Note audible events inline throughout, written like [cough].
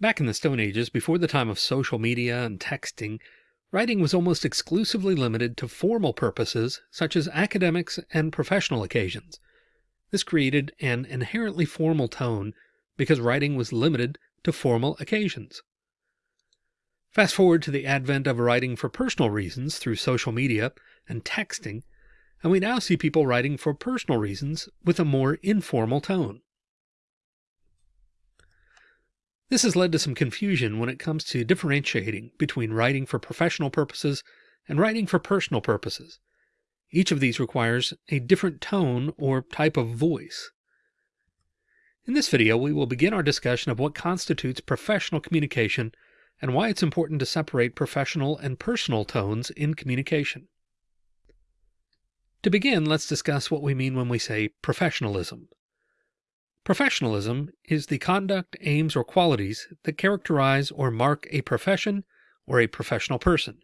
Back in the Stone Ages, before the time of social media and texting, writing was almost exclusively limited to formal purposes such as academics and professional occasions. This created an inherently formal tone because writing was limited to formal occasions. Fast forward to the advent of writing for personal reasons through social media and texting, and we now see people writing for personal reasons with a more informal tone. This has led to some confusion when it comes to differentiating between writing for professional purposes and writing for personal purposes. Each of these requires a different tone or type of voice. In this video, we will begin our discussion of what constitutes professional communication and why it's important to separate professional and personal tones in communication. To begin, let's discuss what we mean when we say professionalism. Professionalism is the conduct, aims, or qualities that characterize or mark a profession or a professional person.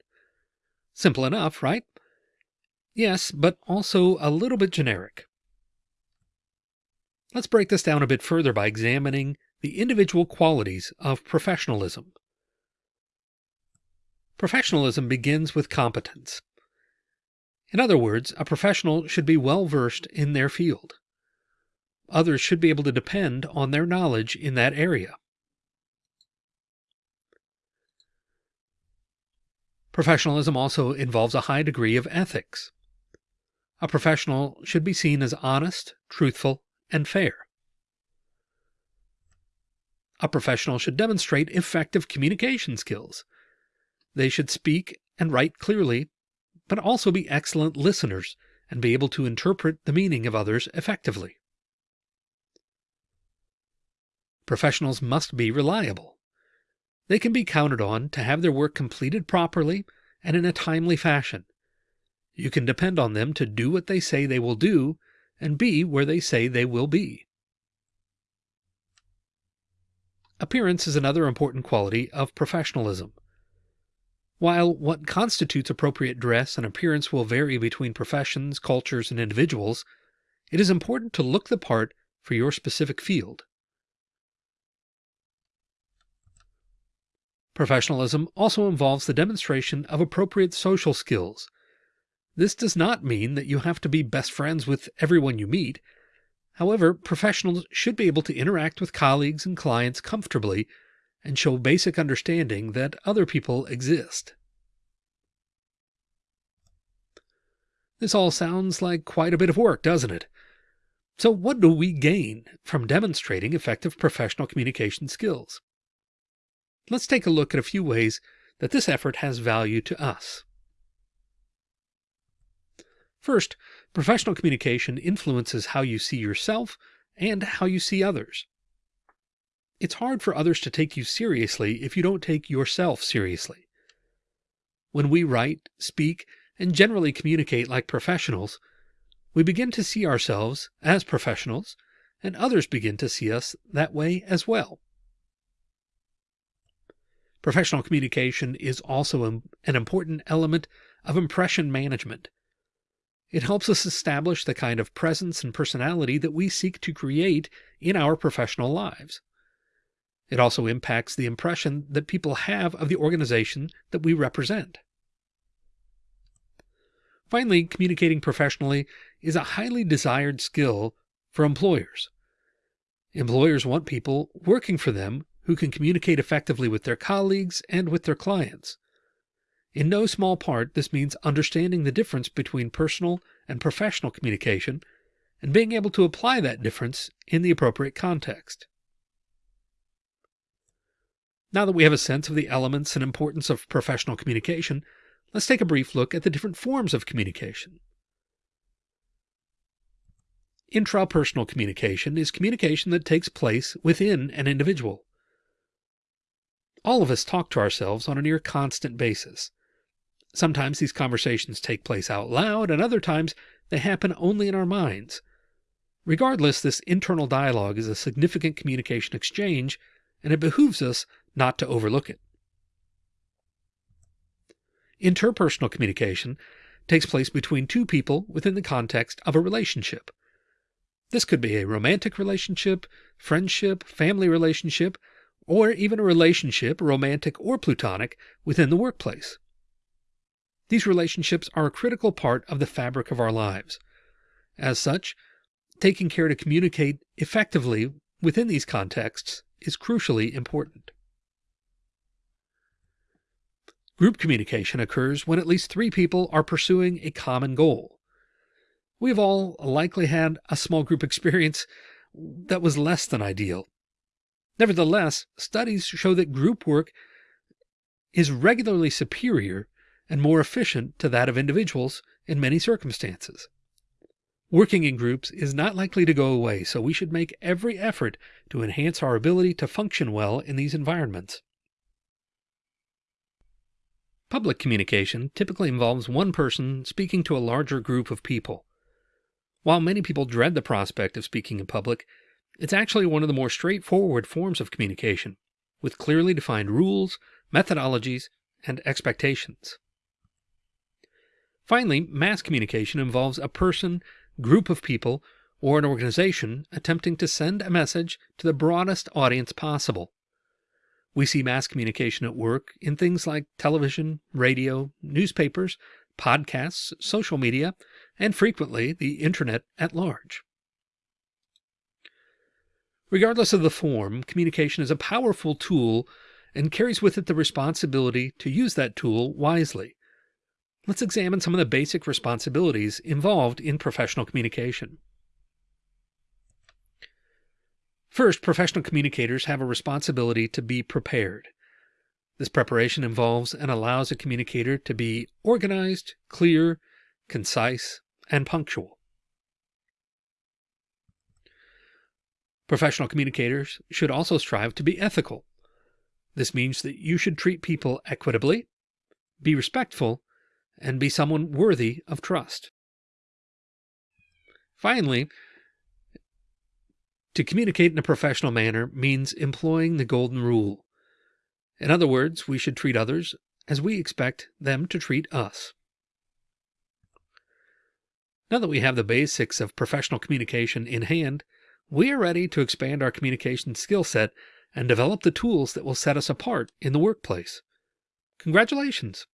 Simple enough, right? Yes, but also a little bit generic. Let's break this down a bit further by examining the individual qualities of professionalism. Professionalism begins with competence. In other words, a professional should be well versed in their field others should be able to depend on their knowledge in that area. Professionalism also involves a high degree of ethics. A professional should be seen as honest, truthful, and fair. A professional should demonstrate effective communication skills. They should speak and write clearly, but also be excellent listeners and be able to interpret the meaning of others effectively. Professionals must be reliable. They can be counted on to have their work completed properly and in a timely fashion. You can depend on them to do what they say they will do and be where they say they will be. Appearance is another important quality of professionalism. While what constitutes appropriate dress and appearance will vary between professions, cultures, and individuals, it is important to look the part for your specific field. Professionalism also involves the demonstration of appropriate social skills. This does not mean that you have to be best friends with everyone you meet. However, professionals should be able to interact with colleagues and clients comfortably and show basic understanding that other people exist. This all sounds like quite a bit of work, doesn't it? So what do we gain from demonstrating effective professional communication skills? Let's take a look at a few ways that this effort has value to us. First, professional communication influences how you see yourself and how you see others. It's hard for others to take you seriously if you don't take yourself seriously. When we write, speak, and generally communicate like professionals, we begin to see ourselves as professionals, and others begin to see us that way as well. Professional communication is also an important element of impression management. It helps us establish the kind of presence and personality that we seek to create in our professional lives. It also impacts the impression that people have of the organization that we represent. Finally, communicating professionally is a highly desired skill for employers. Employers want people working for them who can communicate effectively with their colleagues and with their clients. In no small part, this means understanding the difference between personal and professional communication and being able to apply that difference in the appropriate context. Now that we have a sense of the elements and importance of professional communication, let's take a brief look at the different forms of communication. Intrapersonal communication is communication that takes place within an individual. All of us talk to ourselves on a near constant basis. Sometimes these conversations take place out loud, and other times they happen only in our minds. Regardless, this internal dialogue is a significant communication exchange, and it behooves us not to overlook it. Interpersonal communication takes place between two people within the context of a relationship. This could be a romantic relationship, friendship, family relationship, or even a relationship, romantic or plutonic, within the workplace. These relationships are a critical part of the fabric of our lives. As such, taking care to communicate effectively within these contexts is crucially important. Group communication occurs when at least three people are pursuing a common goal. We've all likely had a small group [laughs] experience that was less than ideal. Nevertheless, studies show that group work is regularly superior and more efficient to that of individuals in many circumstances. Working in groups is not likely to go away, so we should make every effort to enhance our ability to function well in these environments. Public communication typically involves one person speaking to a larger group of people. While many people dread the prospect of speaking in public, it's actually one of the more straightforward forms of communication, with clearly defined rules, methodologies, and expectations. Finally, mass communication involves a person, group of people, or an organization attempting to send a message to the broadest audience possible. We see mass communication at work in things like television, radio, newspapers, podcasts, social media, and frequently the internet at large. Regardless of the form, communication is a powerful tool and carries with it the responsibility to use that tool wisely. Let's examine some of the basic responsibilities involved in professional communication. First, professional communicators have a responsibility to be prepared. This preparation involves and allows a communicator to be organized, clear, concise, and punctual. Professional communicators should also strive to be ethical. This means that you should treat people equitably, be respectful, and be someone worthy of trust. Finally, to communicate in a professional manner means employing the golden rule. In other words, we should treat others as we expect them to treat us. Now that we have the basics of professional communication in hand, we are ready to expand our communication skill set and develop the tools that will set us apart in the workplace. Congratulations!